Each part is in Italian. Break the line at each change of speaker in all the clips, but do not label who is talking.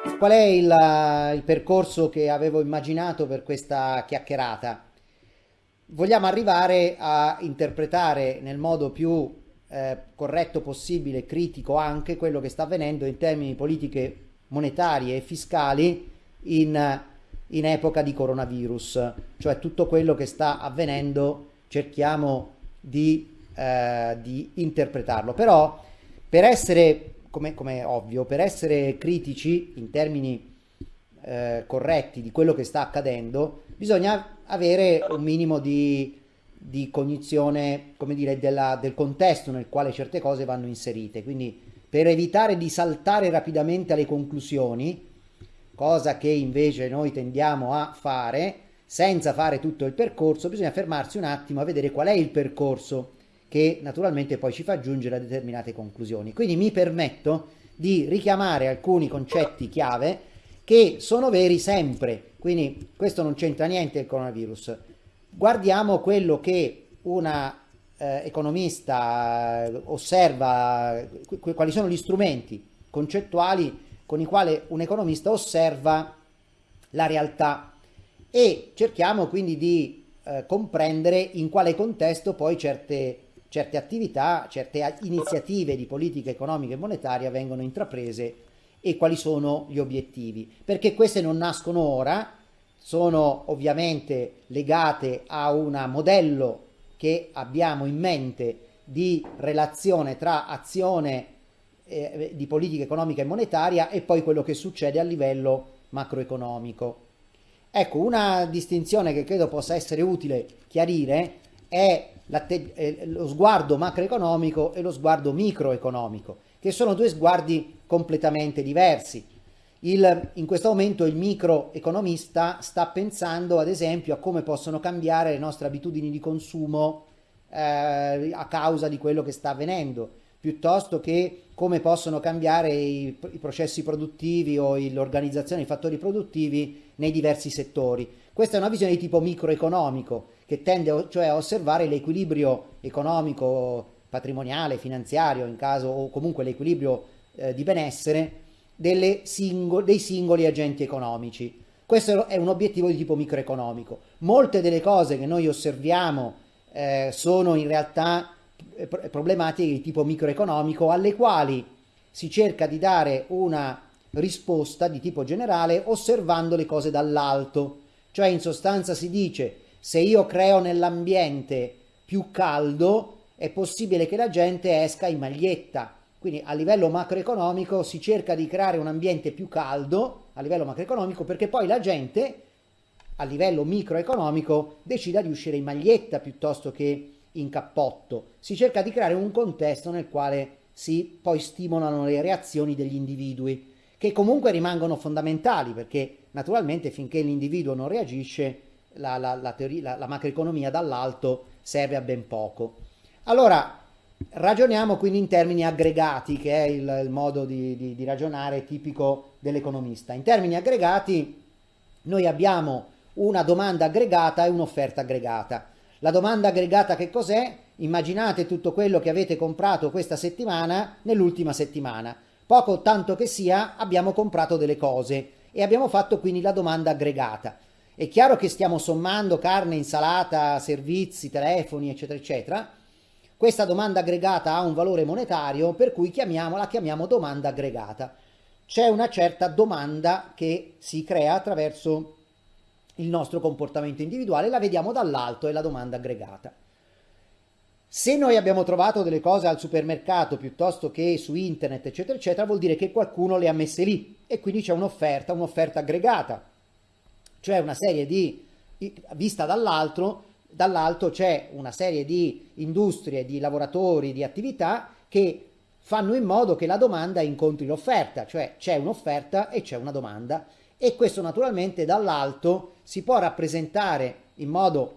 Qual è il, il percorso che avevo immaginato per questa chiacchierata? Vogliamo arrivare a interpretare nel modo più eh, corretto possibile, critico anche, quello che sta avvenendo in termini di politiche monetarie e fiscali in, in epoca di coronavirus, cioè tutto quello che sta avvenendo cerchiamo di, eh, di interpretarlo. Però per essere come, come, ovvio, per essere critici in termini eh, corretti di quello che sta accadendo, bisogna avere un minimo di, di cognizione, come dire, della, del contesto nel quale certe cose vanno inserite. Quindi per evitare di saltare rapidamente alle conclusioni, cosa che invece noi tendiamo a fare, senza fare tutto il percorso, bisogna fermarsi un attimo a vedere qual è il percorso che naturalmente poi ci fa giungere a determinate conclusioni. Quindi mi permetto di richiamare alcuni concetti chiave che sono veri sempre, quindi questo non c'entra niente il coronavirus. Guardiamo quello che una eh, economista eh, osserva, qu quali sono gli strumenti concettuali con i quali un economista osserva la realtà e cerchiamo quindi di eh, comprendere in quale contesto poi certe certe attività, certe iniziative di politica economica e monetaria vengono intraprese e quali sono gli obiettivi. Perché queste non nascono ora, sono ovviamente legate a un modello che abbiamo in mente di relazione tra azione eh, di politica economica e monetaria e poi quello che succede a livello macroeconomico. Ecco, una distinzione che credo possa essere utile chiarire è eh, lo sguardo macroeconomico e lo sguardo microeconomico, che sono due sguardi completamente diversi. Il, in questo momento il microeconomista sta pensando ad esempio a come possono cambiare le nostre abitudini di consumo eh, a causa di quello che sta avvenendo, piuttosto che come possono cambiare i, i processi produttivi o l'organizzazione dei fattori produttivi nei diversi settori. Questa è una visione di tipo microeconomico che tende cioè a osservare l'equilibrio economico, patrimoniale, finanziario, in caso o comunque l'equilibrio eh, di benessere singol dei singoli agenti economici. Questo è un obiettivo di tipo microeconomico. Molte delle cose che noi osserviamo eh, sono in realtà eh, problematiche di tipo microeconomico alle quali si cerca di dare una risposta di tipo generale osservando le cose dall'alto. Cioè in sostanza si dice se io creo nell'ambiente più caldo è possibile che la gente esca in maglietta. Quindi a livello macroeconomico si cerca di creare un ambiente più caldo a livello macroeconomico perché poi la gente a livello microeconomico decida di uscire in maglietta piuttosto che in cappotto. Si cerca di creare un contesto nel quale si poi stimolano le reazioni degli individui che comunque rimangono fondamentali perché naturalmente finché l'individuo non reagisce la, la, la, teoria, la macroeconomia dall'alto serve a ben poco. Allora, ragioniamo quindi in termini aggregati, che è il, il modo di, di, di ragionare tipico dell'economista. In termini aggregati noi abbiamo una domanda aggregata e un'offerta aggregata. La domanda aggregata che cos'è? Immaginate tutto quello che avete comprato questa settimana nell'ultima settimana. Poco tanto che sia abbiamo comprato delle cose e abbiamo fatto quindi la domanda aggregata. È chiaro che stiamo sommando carne, insalata, servizi, telefoni, eccetera, eccetera. Questa domanda aggregata ha un valore monetario, per cui chiamiamola, chiamiamo domanda aggregata. C'è una certa domanda che si crea attraverso il nostro comportamento individuale, la vediamo dall'alto, è la domanda aggregata. Se noi abbiamo trovato delle cose al supermercato piuttosto che su internet, eccetera, eccetera, vuol dire che qualcuno le ha messe lì e quindi c'è un'offerta, un'offerta aggregata cioè una serie di, vista dall'alto, dall'alto c'è una serie di industrie, di lavoratori, di attività che fanno in modo che la domanda incontri l'offerta, cioè c'è un'offerta e c'è una domanda e questo naturalmente dall'alto si può rappresentare in modo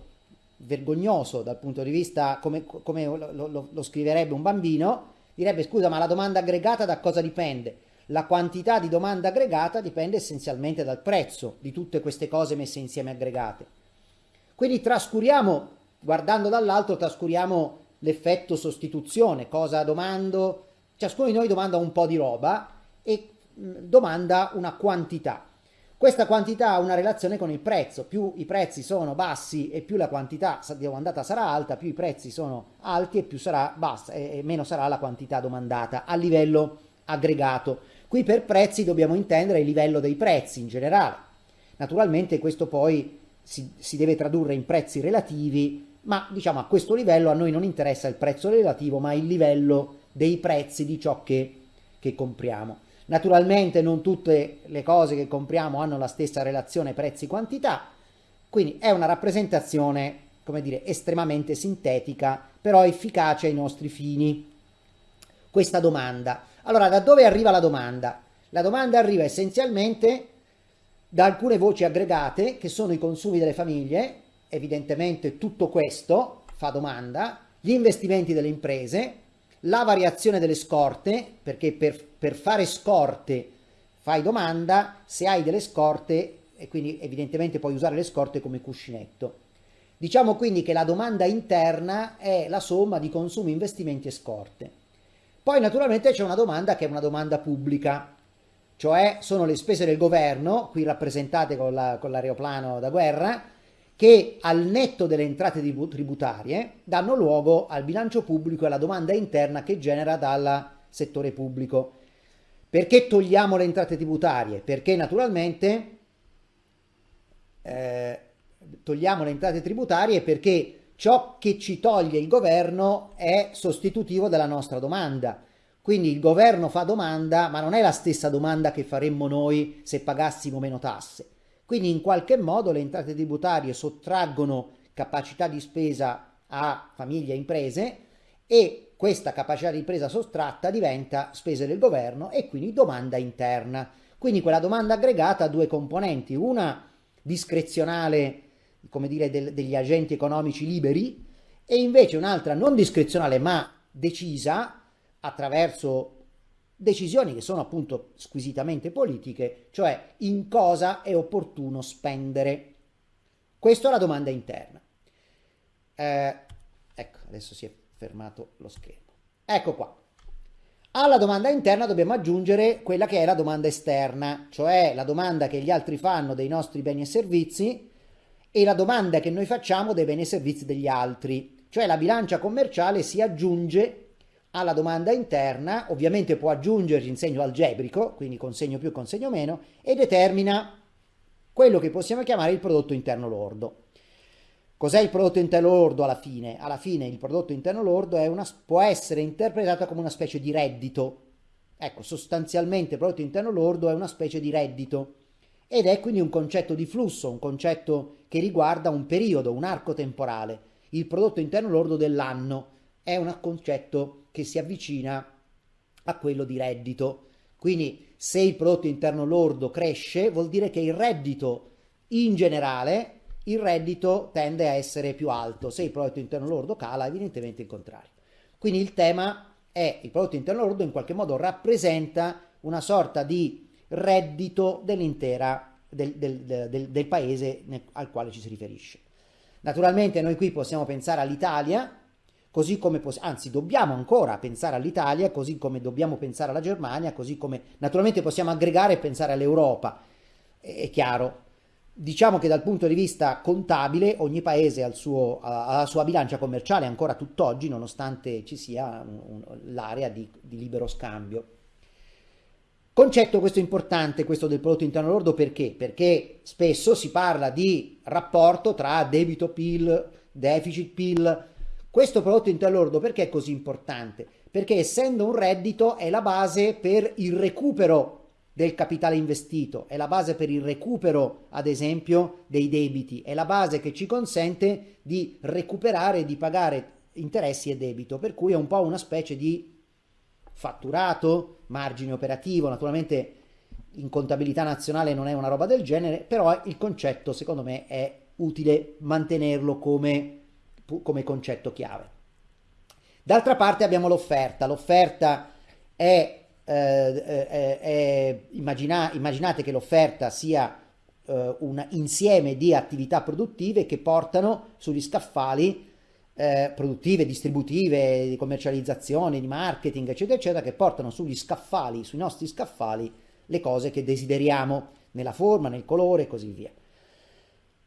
vergognoso dal punto di vista come, come lo, lo, lo scriverebbe un bambino, direbbe scusa ma la domanda aggregata da cosa dipende? La quantità di domanda aggregata dipende essenzialmente dal prezzo di tutte queste cose messe insieme aggregate. Quindi trascuriamo, guardando dall'alto, trascuriamo l'effetto sostituzione, cosa domando, ciascuno di noi domanda un po' di roba e domanda una quantità. Questa quantità ha una relazione con il prezzo, più i prezzi sono bassi e più la quantità domandata sarà alta, più i prezzi sono alti e sarà bassa e meno sarà la quantità domandata a livello aggregato. Qui per prezzi dobbiamo intendere il livello dei prezzi in generale. Naturalmente questo poi si, si deve tradurre in prezzi relativi, ma diciamo a questo livello a noi non interessa il prezzo relativo, ma il livello dei prezzi di ciò che, che compriamo. Naturalmente non tutte le cose che compriamo hanno la stessa relazione prezzi-quantità, quindi è una rappresentazione, come dire, estremamente sintetica, però efficace ai nostri fini. Questa domanda. Allora, da dove arriva la domanda? La domanda arriva essenzialmente da alcune voci aggregate che sono i consumi delle famiglie, evidentemente tutto questo fa domanda, gli investimenti delle imprese, la variazione delle scorte, perché per, per fare scorte fai domanda, se hai delle scorte e quindi evidentemente puoi usare le scorte come cuscinetto. Diciamo quindi che la domanda interna è la somma di consumi, investimenti e scorte. Poi naturalmente c'è una domanda che è una domanda pubblica, cioè sono le spese del governo, qui rappresentate con, la, l'aeroplano da guerra, che al netto delle entrate tributarie danno luogo al bilancio pubblico e alla domanda interna che genera dal settore pubblico. Perché togliamo le entrate tributarie? Perché naturalmente eh, togliamo le entrate tributarie perché ciò che ci toglie il governo è sostitutivo della nostra domanda. Quindi il governo fa domanda, ma non è la stessa domanda che faremmo noi se pagassimo meno tasse. Quindi in qualche modo le entrate tributarie sottraggono capacità di spesa a famiglie e imprese e questa capacità di spesa sottratta diventa spese del governo e quindi domanda interna. Quindi quella domanda aggregata ha due componenti, una discrezionale, come dire, del, degli agenti economici liberi e invece un'altra non discrezionale ma decisa attraverso decisioni che sono appunto squisitamente politiche, cioè in cosa è opportuno spendere. Questa è la domanda interna. Eh, ecco, adesso si è fermato lo schermo. Ecco qua. Alla domanda interna dobbiamo aggiungere quella che è la domanda esterna, cioè la domanda che gli altri fanno dei nostri beni e servizi e la domanda che noi facciamo dei beni e servizi degli altri. Cioè la bilancia commerciale si aggiunge alla domanda interna, ovviamente può aggiungerci in segno algebrico, quindi consegno più, consegno meno, e determina quello che possiamo chiamare il prodotto interno lordo. Cos'è il prodotto interno lordo alla fine? Alla fine il prodotto interno lordo una, può essere interpretato come una specie di reddito. Ecco, sostanzialmente il prodotto interno lordo è una specie di reddito ed è quindi un concetto di flusso, un concetto che riguarda un periodo, un arco temporale. Il prodotto interno lordo dell'anno è un concetto che si avvicina a quello di reddito. Quindi se il prodotto interno lordo cresce vuol dire che il reddito in generale, il reddito tende a essere più alto. Se il prodotto interno lordo cala, evidentemente il contrario. Quindi il tema è il prodotto interno lordo in qualche modo rappresenta una sorta di reddito dell'intera del, del, del, del paese nel, al quale ci si riferisce. Naturalmente noi qui possiamo pensare all'Italia così come, anzi dobbiamo ancora pensare all'Italia, così come dobbiamo pensare alla Germania, così come naturalmente possiamo aggregare e pensare all'Europa, è chiaro. Diciamo che dal punto di vista contabile ogni paese ha, suo, ha la sua bilancia commerciale ancora tutt'oggi, nonostante ci sia l'area di, di libero scambio. Concetto questo importante, questo del prodotto interno lordo, perché? Perché spesso si parla di rapporto tra debito PIL, deficit PIL, questo prodotto interno lordo perché è così importante? Perché essendo un reddito è la base per il recupero del capitale investito, è la base per il recupero, ad esempio, dei debiti, è la base che ci consente di recuperare e di pagare interessi e debito, per cui è un po' una specie di fatturato, margine operativo, naturalmente in contabilità nazionale non è una roba del genere, però il concetto secondo me è utile mantenerlo come come concetto chiave. D'altra parte abbiamo l'offerta. L'offerta è, eh, è, è immagina, immaginate che l'offerta sia eh, un insieme di attività produttive che portano sugli scaffali eh, produttive, distributive, di commercializzazione, di marketing, eccetera, eccetera, che portano sugli scaffali, sui nostri scaffali, le cose che desideriamo, nella forma, nel colore e così via.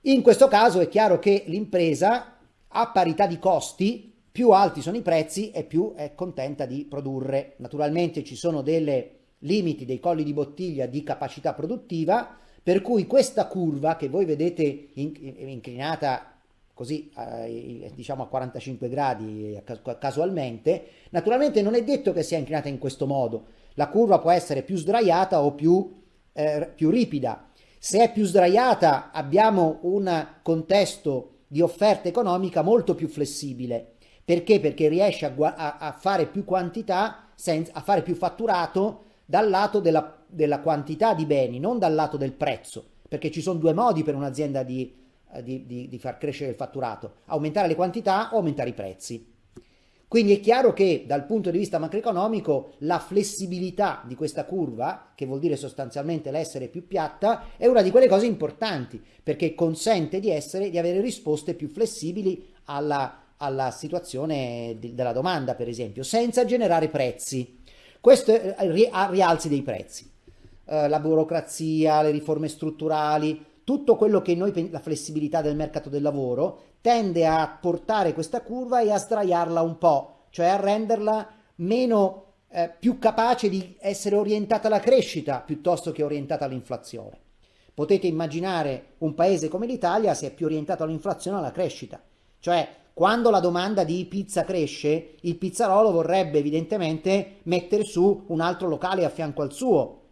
In questo caso è chiaro che l'impresa a parità di costi, più alti sono i prezzi e più è contenta di produrre. Naturalmente ci sono dei limiti, dei colli di bottiglia di capacità produttiva, per cui questa curva che voi vedete inclinata così eh, diciamo a 45 gradi casualmente, naturalmente non è detto che sia inclinata in questo modo. La curva può essere più sdraiata o più, eh, più ripida se è più sdraiata abbiamo un contesto di offerta economica molto più flessibile. Perché? Perché riesce a, a, a fare più quantità, senza, a fare più fatturato dal lato della, della, quantità di beni, non dal lato del prezzo. Perché ci sono due modi per un'azienda di, di, di, di far crescere il fatturato, aumentare le quantità o aumentare i prezzi. Quindi è chiaro che dal punto di vista macroeconomico la flessibilità di questa curva, che vuol dire sostanzialmente l'essere più piatta, è una di quelle cose importanti perché consente di, essere, di avere risposte più flessibili alla, alla situazione di, della domanda, per esempio, senza generare prezzi. Questo è rialzi dei prezzi. Eh, la burocrazia, le riforme strutturali, tutto quello che noi, la flessibilità del mercato del lavoro, tende a portare questa curva e a sdraiarla un po', cioè a renderla meno, eh, più capace di essere orientata alla crescita piuttosto che orientata all'inflazione. Potete immaginare un paese come l'Italia se è più orientato all'inflazione alla crescita, cioè quando la domanda di pizza cresce, il pizzarolo vorrebbe evidentemente mettere su un altro locale a fianco al suo,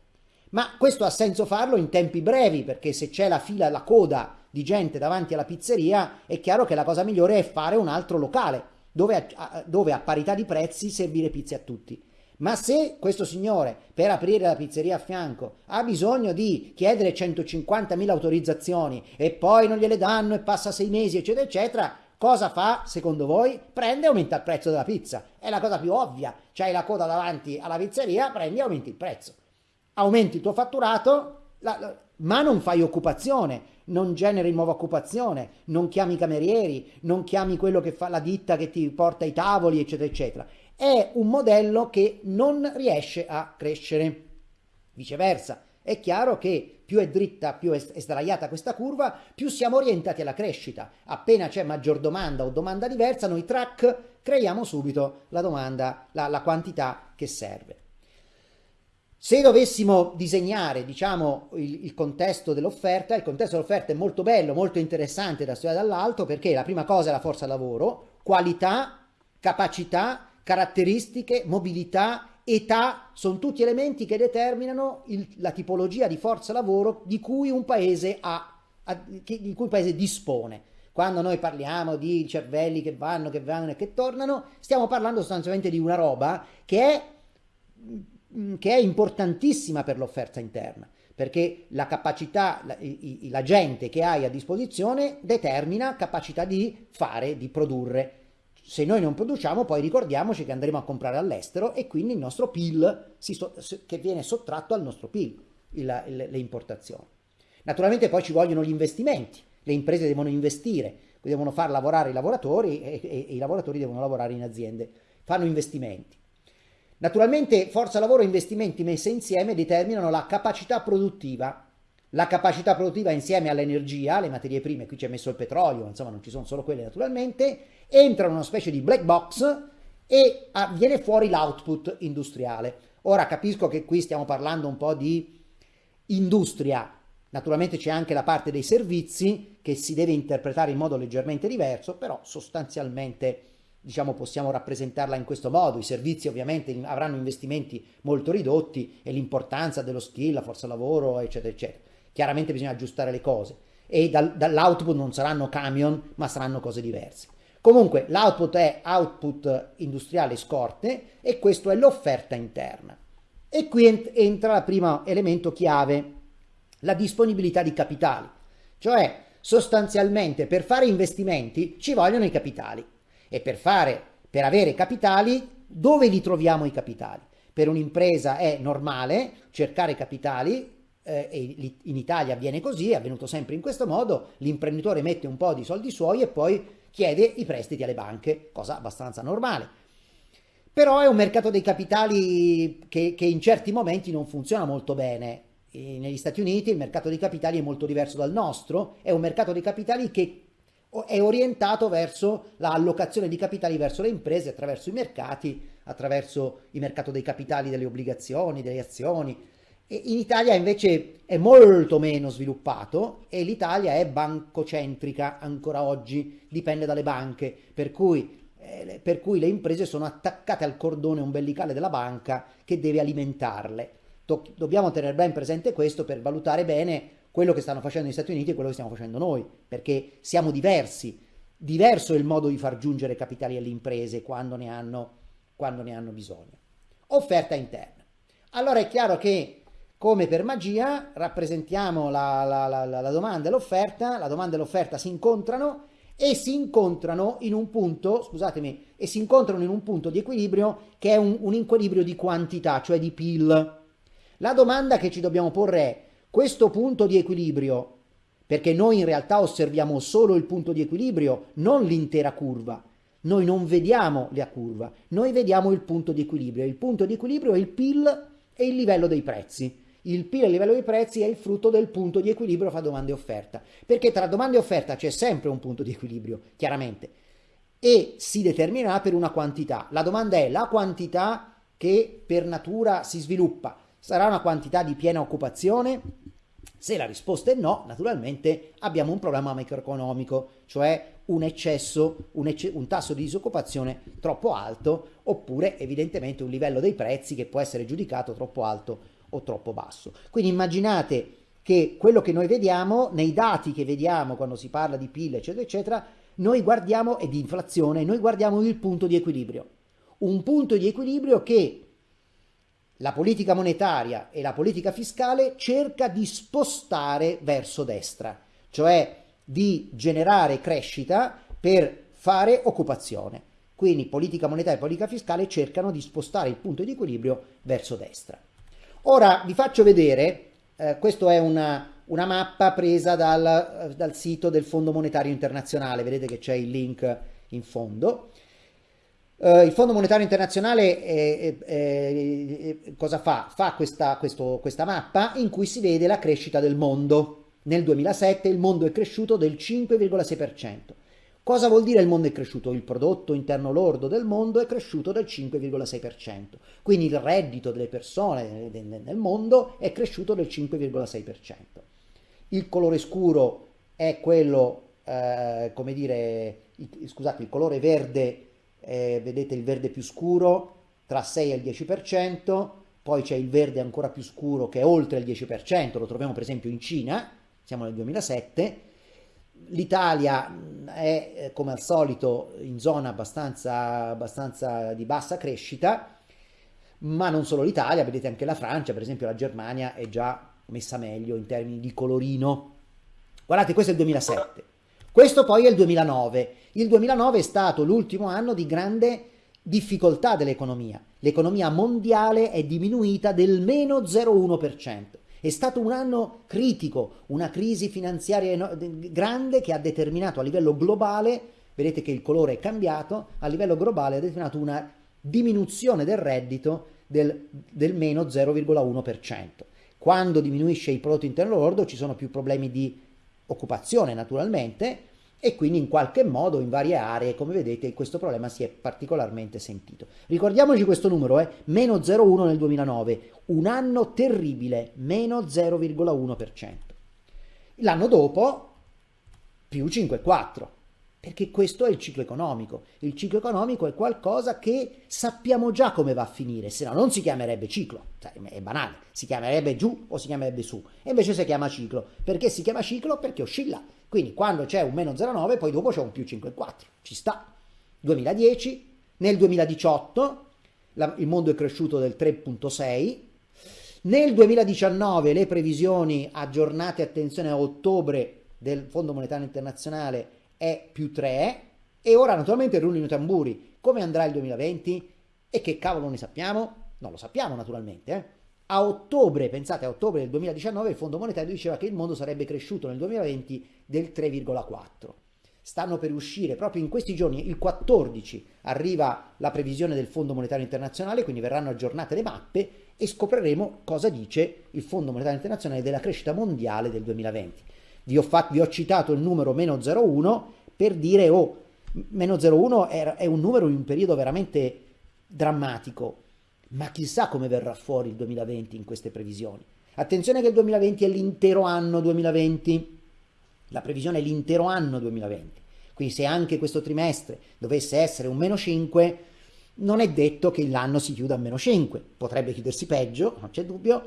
ma questo ha senso farlo in tempi brevi perché se c'è la fila, la coda di gente davanti alla pizzeria, è chiaro che la cosa migliore è fare un altro locale dove a, dove a parità di prezzi servire pizze a tutti. Ma se questo signore per aprire la pizzeria a fianco ha bisogno di chiedere 150.000 autorizzazioni e poi non gliele danno e passa sei mesi eccetera eccetera, cosa fa secondo voi? Prende e aumenta il prezzo della pizza. È la cosa più ovvia. C'hai la coda davanti alla pizzeria, prendi e aumenti il prezzo. Aumenti il tuo fatturato, la, la, ma non fai occupazione non generi nuova occupazione, non chiami i camerieri, non chiami quello che fa la ditta che ti porta i tavoli, eccetera, eccetera. È un modello che non riesce a crescere. Viceversa, è chiaro che più è dritta, più è sdraiata questa curva, più siamo orientati alla crescita. Appena c'è maggior domanda o domanda diversa, noi track creiamo subito la domanda, la, la quantità che serve. Se dovessimo disegnare, diciamo, il, il contesto dell'offerta, il contesto dell'offerta è molto bello, molto interessante da studiare dall'alto perché la prima cosa è la forza lavoro, qualità, capacità, caratteristiche, mobilità, età, sono tutti elementi che determinano il, la tipologia di forza lavoro di cui un paese ha, di cui un paese dispone. Quando noi parliamo di cervelli che vanno, che vanno e che tornano, stiamo parlando sostanzialmente di una roba che è che è importantissima per l'offerta interna, perché la capacità, la, la gente che hai a disposizione determina capacità di fare, di produrre. Se noi non produciamo, poi ricordiamoci che andremo a comprare all'estero e quindi il nostro PIL, si, che viene sottratto al nostro PIL, il, il, le importazioni. Naturalmente poi ci vogliono gli investimenti, le imprese devono investire, devono far lavorare i lavoratori e, e, e i lavoratori devono lavorare in aziende, fanno investimenti. Naturalmente forza lavoro e investimenti messi insieme determinano la capacità produttiva. La capacità produttiva insieme all'energia, alle materie prime, qui c'è messo il petrolio, insomma non ci sono solo quelle naturalmente, entra in una specie di black box e viene fuori l'output industriale. Ora capisco che qui stiamo parlando un po' di industria, naturalmente c'è anche la parte dei servizi che si deve interpretare in modo leggermente diverso, però sostanzialmente diciamo, possiamo rappresentarla in questo modo. I servizi ovviamente avranno investimenti molto ridotti e l'importanza dello skill, la forza lavoro, eccetera, eccetera. Chiaramente bisogna aggiustare le cose e dal, dall'output non saranno camion, ma saranno cose diverse. Comunque l'output è output industriale scorte e questo è l'offerta interna. E qui entra il primo elemento chiave, la disponibilità di capitali. Cioè sostanzialmente per fare investimenti ci vogliono i capitali e per, fare, per avere capitali, dove li troviamo i capitali? Per un'impresa è normale cercare capitali eh, in Italia avviene così, è avvenuto sempre in questo modo, l'imprenditore mette un po' di soldi suoi e poi chiede i prestiti alle banche, cosa abbastanza normale. Però è un mercato dei capitali che, che in certi momenti non funziona molto bene. E negli Stati Uniti il mercato dei capitali è molto diverso dal nostro, è un mercato dei capitali che è orientato verso l'allocazione di capitali verso le imprese attraverso i mercati, attraverso il mercato dei capitali delle obbligazioni, delle azioni. E in Italia invece è molto meno sviluppato e l'Italia è bancocentrica ancora oggi, dipende dalle banche, per cui, eh, per cui le imprese sono attaccate al cordone ombelicale della banca che deve alimentarle. Do dobbiamo tenere ben presente questo per valutare bene quello che stanno facendo gli Stati Uniti e quello che stiamo facendo noi, perché siamo diversi. Diverso è il modo di far giungere capitali alle imprese quando ne hanno, quando ne hanno bisogno. Offerta interna. Allora è chiaro che come per magia rappresentiamo la, la, la, la domanda e l'offerta, la domanda e l'offerta si incontrano e si incontrano in un punto, scusatemi, e si incontrano in un punto di equilibrio che è un, un equilibrio di quantità, cioè di PIL. La domanda che ci dobbiamo porre è questo punto di equilibrio, perché noi in realtà osserviamo solo il punto di equilibrio, non l'intera curva. Noi non vediamo la curva, noi vediamo il punto di equilibrio. Il punto di equilibrio è il PIL e il livello dei prezzi. Il PIL e il livello dei prezzi è il frutto del punto di equilibrio fra domanda e offerta, perché tra domanda e offerta c'è sempre un punto di equilibrio, chiaramente, e si determinerà per una quantità. La domanda è la quantità che per natura si sviluppa. Sarà una quantità di piena occupazione? Se la risposta è no, naturalmente abbiamo un problema macroeconomico, cioè un eccesso, un, ecce un, tasso di disoccupazione troppo alto, oppure evidentemente un livello dei prezzi che può essere giudicato troppo alto o troppo basso. Quindi immaginate che quello che noi vediamo, nei dati che vediamo quando si parla di PIL, eccetera, eccetera, noi guardiamo, e di inflazione, noi guardiamo il punto di equilibrio. Un punto di equilibrio che la politica monetaria e la politica fiscale cerca di spostare verso destra, cioè di generare crescita per fare occupazione. Quindi politica monetaria e politica fiscale cercano di spostare il punto di equilibrio verso destra. Ora vi faccio vedere, eh, questa è una, una, mappa presa dal, dal sito del Fondo Monetario Internazionale, vedete che c'è il link in fondo. Uh, il Fondo Monetario Internazionale eh, eh, eh, cosa fa? Fa questa, questo, questa mappa in cui si vede la crescita del mondo. Nel 2007 il mondo è cresciuto del 5,6%. Cosa vuol dire il mondo è cresciuto? Il prodotto interno lordo del mondo è cresciuto del 5,6%. Quindi il reddito delle persone nel mondo è cresciuto del 5,6%. Il colore scuro è quello, eh, come dire, scusate, il colore verde eh, vedete il verde più scuro tra 6 e il 10%, poi c'è il verde ancora più scuro che è oltre il 10%, lo troviamo per esempio in Cina, siamo nel 2007, L'Italia è eh, come al solito in zona abbastanza, abbastanza di bassa crescita, ma non solo l'Italia, vedete anche la Francia, per esempio la Germania è già messa meglio in termini di colorino. Guardate, questo è il 2007. Questo poi è il 2009. Il 2009 è stato l'ultimo anno di grande difficoltà dell'economia. L'economia mondiale è diminuita del meno 0,1%. È stato un anno critico, una crisi finanziaria grande che ha determinato a livello globale, vedete che il colore è cambiato, a livello globale ha determinato una diminuzione del reddito del, del meno 0,1%. Quando diminuisce il prodotto interno lordo ci sono più problemi di occupazione naturalmente e quindi in qualche modo in varie aree, come vedete, questo problema si è particolarmente sentito. Ricordiamoci questo numero, eh? meno 0,1 nel 2009, un anno terribile, meno 0,1%. L'anno dopo più 5,4%. Perché questo è il ciclo economico. Il ciclo economico è qualcosa che sappiamo già come va a finire, se no non si chiamerebbe ciclo. Cioè, è banale, si chiamerebbe giù o si chiamerebbe su. E invece si chiama ciclo. Perché si chiama ciclo? Perché oscilla. Quindi quando c'è un meno 0,9 poi dopo c'è un più 5,4. Ci sta. 2010, nel 2018 la, il mondo è cresciuto del 3,6. Nel 2019 le previsioni aggiornate, attenzione a ottobre del Fondo Monetario Internazionale è più 3 e ora naturalmente rullino i tamburi. Come andrà il 2020? E che cavolo ne sappiamo? Non lo sappiamo naturalmente. Eh? A ottobre, pensate a ottobre del 2019, il Fondo Monetario diceva che il mondo sarebbe cresciuto nel 2020 del 3,4. stanno per uscire proprio in questi giorni, il 14 arriva la previsione del Fondo Monetario Internazionale, quindi verranno aggiornate le mappe e scopriremo cosa dice il Fondo Monetario Internazionale della crescita mondiale del 2020. Vi ho, fatto, vi ho citato il numero meno 0,1 per dire, oh, meno 0,1 è, è un numero in un periodo veramente drammatico, ma chissà come verrà fuori il 2020 in queste previsioni. Attenzione che il 2020 è l'intero anno 2020, la previsione è l'intero anno 2020, quindi se anche questo trimestre dovesse essere un meno 5, non è detto che l'anno si chiuda a meno 5, potrebbe chiudersi peggio, non c'è dubbio,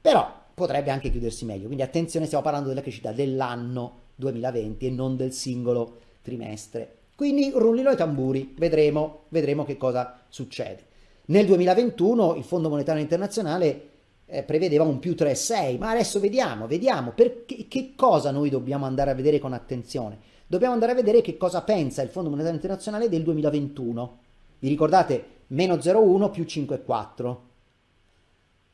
però potrebbe anche chiudersi meglio, quindi attenzione, stiamo parlando della crescita dell'anno 2020 e non del singolo trimestre. Quindi rullino i tamburi, vedremo, vedremo che cosa succede. Nel 2021 il Fondo Monetario Internazionale eh, prevedeva un più 3,6, ma adesso vediamo, vediamo perché, che cosa noi dobbiamo andare a vedere con attenzione. Dobbiamo andare a vedere che cosa pensa il Fondo Monetario Internazionale del 2021. Vi ricordate? Meno 0,1 più 5,4.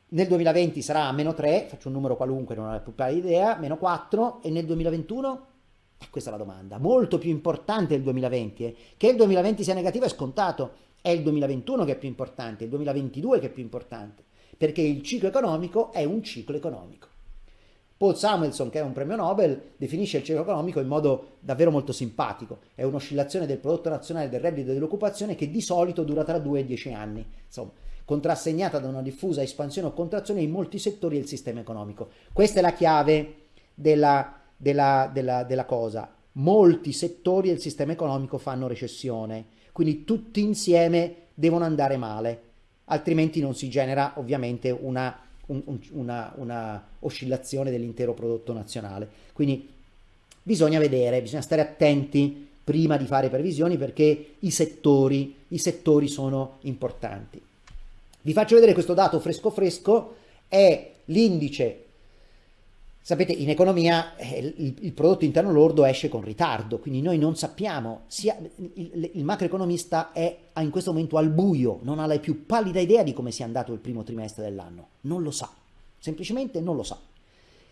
Nel 2020 sarà meno 3, faccio un numero qualunque, non ho la più idea, meno 4, e nel 2021? Eh, questa è la domanda. Molto più importante il 2020. Eh. Che il 2020 sia negativo è scontato, è il 2021 che è più importante, il 2022 che è più importante, perché il ciclo economico è un ciclo economico. Paul Samuelson, che è un premio Nobel, definisce il ciclo economico in modo davvero molto simpatico. È un'oscillazione del prodotto nazionale del reddito dell'occupazione che di solito dura tra 2 e 10 anni, insomma, contrassegnata da una diffusa espansione o contrazione in molti settori del sistema economico. Questa è la chiave della, della, della, della cosa. Molti settori del sistema economico fanno recessione quindi tutti insieme devono andare male, altrimenti non si genera ovviamente una, un, una, una oscillazione dell'intero prodotto nazionale. Quindi bisogna vedere, bisogna stare attenti prima di fare previsioni perché i settori, i settori sono importanti. Vi faccio vedere questo dato fresco fresco, è l'indice Sapete, in economia eh, il, il, prodotto interno lordo esce con ritardo, quindi noi non sappiamo, sia, il, il, macroeconomista è in questo momento al buio, non ha la più pallida idea di come sia andato il primo trimestre dell'anno, non lo sa, semplicemente non lo sa.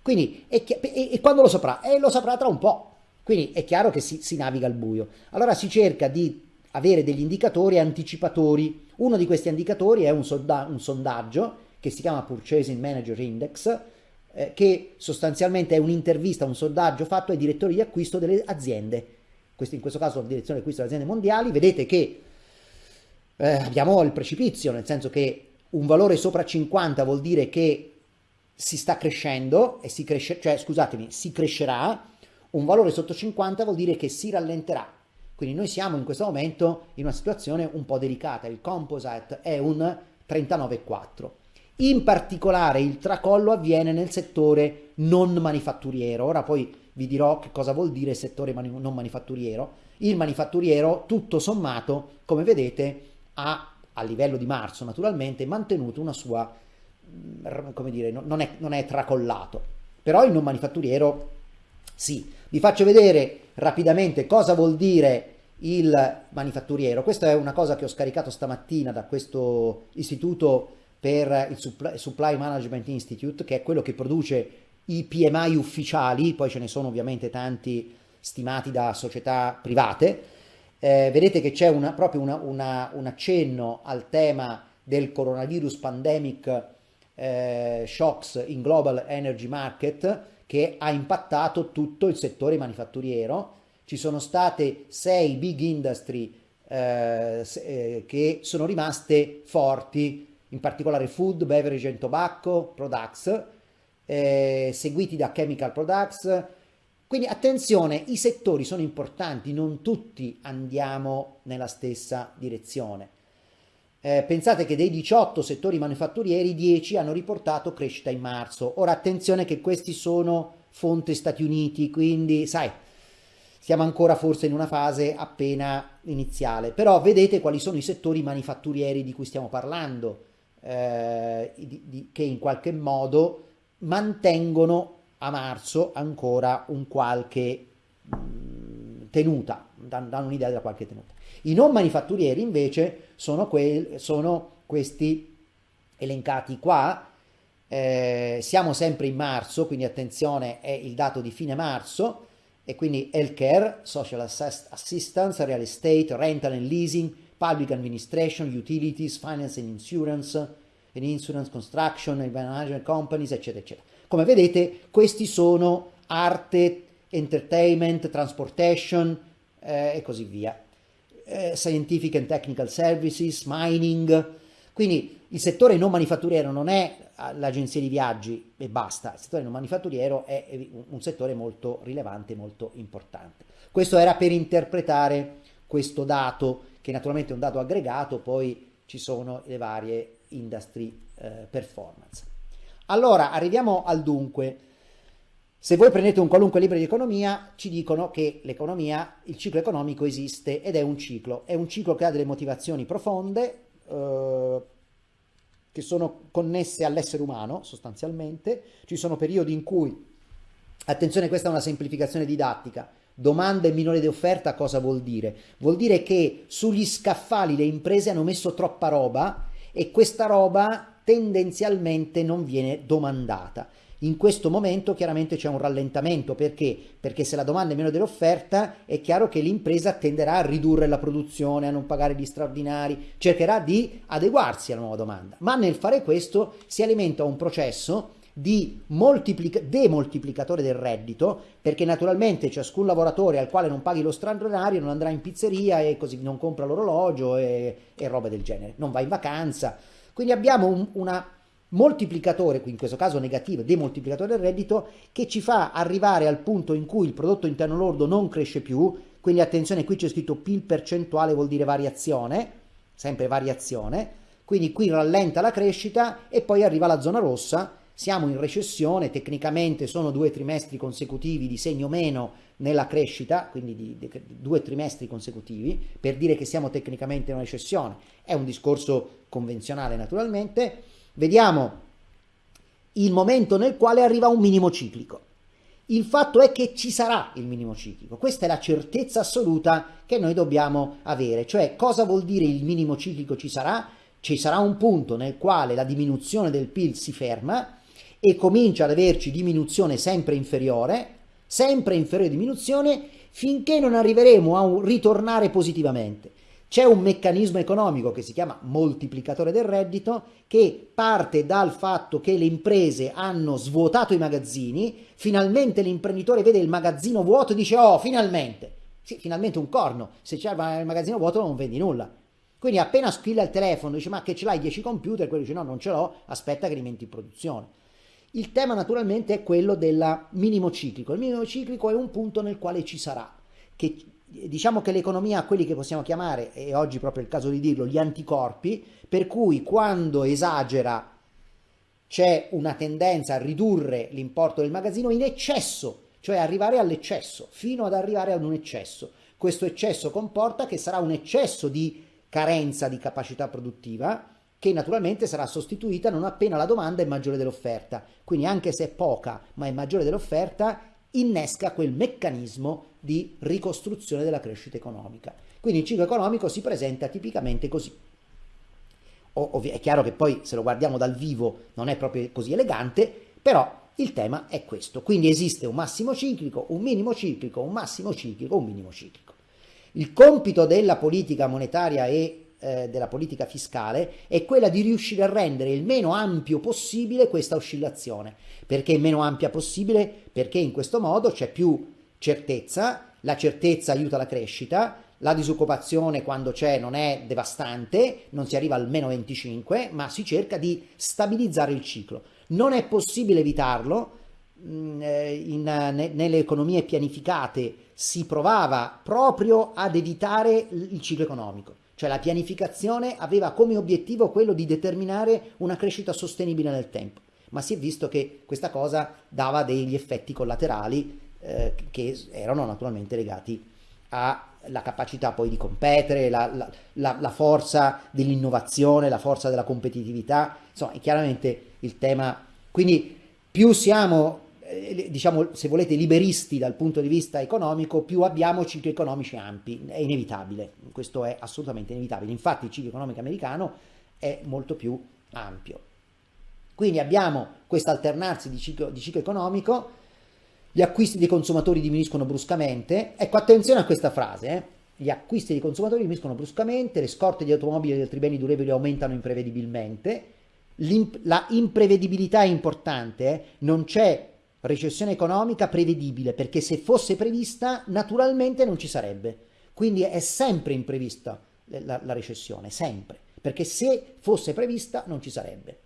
Quindi, e, e, e quando lo saprà? E lo saprà tra un po', quindi è chiaro che si, si naviga al buio. Allora si cerca di avere degli indicatori anticipatori, uno di questi indicatori è un, solda, un sondaggio che si chiama Purchasing Manager Index, eh, che sostanzialmente è un'intervista, un sondaggio fatto ai direttori di acquisto delle aziende, questo, in questo caso la direzione di acquisto delle aziende mondiali, vedete che eh, abbiamo il precipizio, nel senso che un valore sopra 50 vuol dire che si sta crescendo, e si cresce, cioè scusatemi, si crescerà, un valore sotto 50 vuol dire che si rallenterà. Quindi noi siamo in questo momento in una situazione un po' delicata, il composite è un 39,4. In particolare il tracollo avviene nel settore non manifatturiero. Ora poi vi dirò che cosa vuol dire settore mani non manifatturiero. Il manifatturiero, tutto sommato, come vedete, ha a livello di marzo naturalmente mantenuto una sua, mm, come dire, non è, non è tracollato. Però il non manifatturiero sì. Vi faccio vedere rapidamente cosa vuol dire il manifatturiero. Questa è una cosa che ho scaricato stamattina da questo istituto per il Supply Management Institute, che è quello che produce i PMI ufficiali, poi ce ne sono ovviamente tanti stimati da società private. Eh, vedete che c'è proprio una, una, un accenno al tema del coronavirus pandemic eh, shocks in global energy market che ha impattato tutto il settore manifatturiero. Ci sono state sei big industry eh, eh che sono rimaste forti in particolare food, beverage and tobacco products, eh, seguiti da chemical products. Quindi attenzione, i settori sono importanti, non tutti andiamo nella stessa direzione. Eh, pensate che dei 18 settori manifatturieri, 10 hanno riportato crescita in marzo. Ora attenzione che questi sono fonte Stati Uniti, quindi sai, siamo ancora forse in una fase appena iniziale, però vedete quali sono i settori manifatturieri di cui stiamo parlando eh, di, di, che in qualche modo mantengono a marzo ancora un qualche mm, tenuta, danno un'idea della qualche tenuta. I non manifatturieri invece sono, que- sono questi elencati qua, eh, siamo sempre in marzo, quindi attenzione, è il dato di fine marzo, e quindi healthcare, social assistance, real estate, rental and leasing, public administration, utilities, finance and insurance, and insurance, construction, management companies, eccetera, eccetera. Come vedete, questi sono arte, entertainment, transportation eh, e così via. Eh, scientific and technical services, mining. Quindi il settore non manifatturiero non è l'agenzia di viaggi e basta, il settore non manifatturiero è un settore molto rilevante, molto importante. Questo era per interpretare questo dato, che naturalmente è un dato aggregato, poi ci sono le varie industry eh, performance. Allora, arriviamo al dunque. Se voi prendete un qualunque libro di economia, ci dicono che l'economia, il ciclo economico esiste ed è un ciclo. È un ciclo che ha delle motivazioni profonde, eh, che sono connesse all'essere umano, sostanzialmente. Ci sono periodi in cui, attenzione, questa è una semplificazione didattica, domanda e minore di offerta cosa vuol dire? Vuol dire che sugli scaffali le imprese hanno messo troppa roba e questa roba tendenzialmente non viene domandata. In questo momento chiaramente c'è un rallentamento perché? Perché se la domanda è meno dell'offerta è chiaro che l'impresa tenderà a ridurre la produzione, a non pagare gli straordinari, cercherà di adeguarsi alla nuova domanda. Ma nel fare questo si alimenta un processo di moltiplica- demoltiplicatore del reddito perché naturalmente ciascun lavoratore al quale non paghi lo straordinario non andrà in pizzeria e così non compra l'orologio e, e roba del genere, non va in vacanza quindi abbiamo un una moltiplicatore, in questo caso negativo, demoltiplicatore del reddito, che ci fa arrivare al punto in cui il prodotto interno lordo non cresce più, quindi attenzione, qui c'è scritto PIL percentuale, vuol dire variazione, sempre variazione, quindi qui rallenta la crescita e poi arriva la zona rossa, siamo in recessione, tecnicamente sono due trimestri consecutivi di segno meno nella crescita, quindi di, di, di, due trimestri consecutivi, per dire che siamo tecnicamente in una recessione. È un discorso convenzionale naturalmente. Vediamo il momento nel quale arriva un minimo ciclico. Il fatto è che ci sarà il minimo ciclico, questa è la certezza assoluta che noi dobbiamo avere, cioè cosa vuol dire il minimo ciclico ci sarà? Ci sarà un punto nel quale la diminuzione del PIL si ferma e comincia ad averci diminuzione sempre inferiore, sempre inferiore diminuzione, finché non arriveremo a ritornare positivamente. C'è un meccanismo economico che si chiama moltiplicatore del reddito che parte dal fatto che le imprese hanno svuotato i magazzini, finalmente l'imprenditore vede il magazzino vuoto e dice oh finalmente, sì finalmente un corno, se c'è il magazzino vuoto non vendi nulla. Quindi appena squilla il telefono dice ma che ce l'hai 10 computer, quello dice no non ce l'ho, aspetta che li metti in produzione. Il tema naturalmente è quello del minimo ciclico. Il minimo ciclico è un punto nel quale ci sarà, che diciamo che l'economia ha quelli che possiamo chiamare, e oggi proprio il caso di dirlo, gli anticorpi, per cui quando esagera c'è una tendenza a ridurre l'importo del magazzino in eccesso, cioè arrivare all'eccesso, fino ad arrivare ad un eccesso. Questo eccesso comporta che sarà un eccesso di carenza di capacità produttiva, che naturalmente sarà sostituita non appena la domanda è maggiore dell'offerta. Quindi anche se è poca ma è maggiore dell'offerta, innesca quel meccanismo di ricostruzione della crescita economica. Quindi il ciclo economico si presenta tipicamente così. Ovvi- è chiaro che poi se lo guardiamo dal vivo non è proprio così elegante, però il tema è questo. Quindi esiste un massimo ciclico, un minimo ciclico, un massimo ciclico, un minimo ciclico. Il compito della politica monetaria e eh, della politica fiscale è quella di riuscire a rendere il meno ampio possibile questa oscillazione. Perché meno ampia possibile? Perché in questo modo c'è più certezza, la certezza aiuta la crescita, la disoccupazione quando c'è non è devastante, non si arriva al meno 25, ma si cerca di stabilizzare il ciclo. Non è possibile evitarlo, mm, eh, in, ne, nelle economie pianificate si provava proprio ad evitare il ciclo economico. Cioè la pianificazione aveva come obiettivo quello di determinare una crescita sostenibile nel tempo, ma si è visto che questa cosa dava degli effetti collaterali eh, che erano naturalmente legati alla capacità poi di competere, la, la, la, la forza dell'innovazione, la forza della competitività, insomma è chiaramente il tema. Quindi più siamo eh, diciamo, se volete, liberisti dal punto di vista economico, più abbiamo cicli economici ampi, è inevitabile, questo è assolutamente inevitabile. Infatti il ciclo economico americano è molto più ampio. Quindi abbiamo questo alternarsi di ciclo, di ciclo economico gli acquisti dei consumatori diminuiscono bruscamente. Ecco, attenzione a questa frase, eh? gli acquisti dei consumatori diminuiscono bruscamente, le scorte di automobili e di altri beni durevoli aumentano imprevedibilmente, la imprevedibilità è importante, eh? non c'è recessione economica prevedibile, perché se fosse prevista naturalmente non ci sarebbe. Quindi è sempre imprevista la, la recessione, sempre, perché se fosse prevista non ci sarebbe.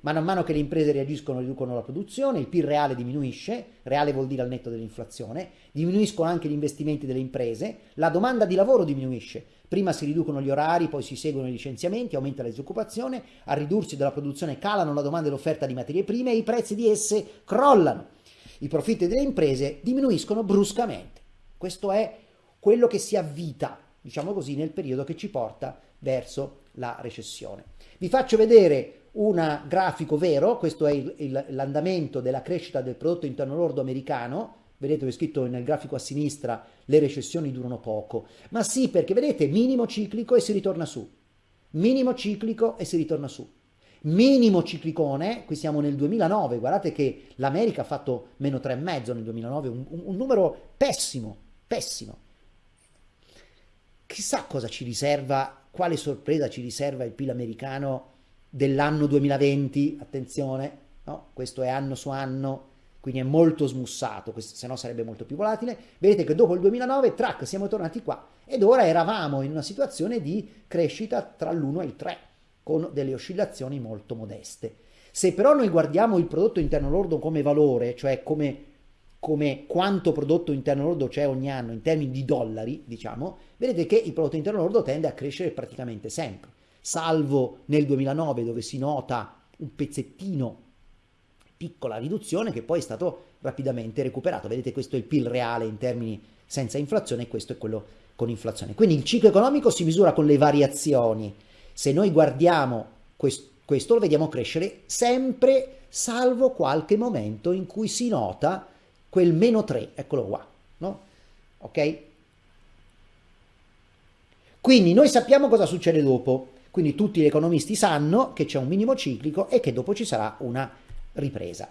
Man mano che le imprese reagiscono riducono la produzione, il PIL reale diminuisce, reale vuol dire al netto dell'inflazione, diminuiscono anche gli investimenti delle imprese, la domanda di lavoro diminuisce, prima si riducono gli orari, poi si seguono i licenziamenti, aumenta la disoccupazione, a ridursi della produzione calano la domanda e l'offerta di materie prime e i prezzi di esse crollano. I profitti delle imprese diminuiscono bruscamente. Questo è quello che si avvita, diciamo così, nel periodo che ci porta verso la recessione. Vi faccio vedere un grafico vero, questo è l'andamento della crescita del prodotto interno lordo americano, vedete ho scritto nel grafico a sinistra le recessioni durano poco, ma sì perché vedete minimo ciclico e si ritorna su, minimo ciclico e si ritorna su, minimo ciclicone, qui siamo nel 2009, guardate che l'America ha fatto meno 3,5 nel 2009, un, un, numero pessimo, pessimo. Chissà cosa ci riserva, quale sorpresa ci riserva il PIL americano dell'anno 2020, attenzione, no? questo è anno su anno, quindi è molto smussato, se no sarebbe molto più volatile. Vedete che dopo il 2009, track, siamo tornati qua ed ora eravamo in una situazione di crescita tra l'1 e il 3, con delle oscillazioni molto modeste. Se però noi guardiamo il prodotto interno lordo come valore, cioè come, come quanto prodotto interno lordo c'è ogni anno in termini di dollari, diciamo, vedete che il prodotto interno lordo tende a crescere praticamente sempre salvo nel 2009 dove si nota un pezzettino, piccola riduzione che poi è stato rapidamente recuperato. Vedete questo è il PIL reale in termini senza inflazione e questo è quello con inflazione. Quindi il ciclo economico si misura con le variazioni. Se noi guardiamo questo, questo lo vediamo crescere sempre, salvo qualche momento in cui si nota quel meno 3, eccolo qua, no? Ok? Quindi noi sappiamo cosa succede dopo. Quindi tutti gli economisti sanno che c'è un minimo ciclico e che dopo ci sarà una ripresa.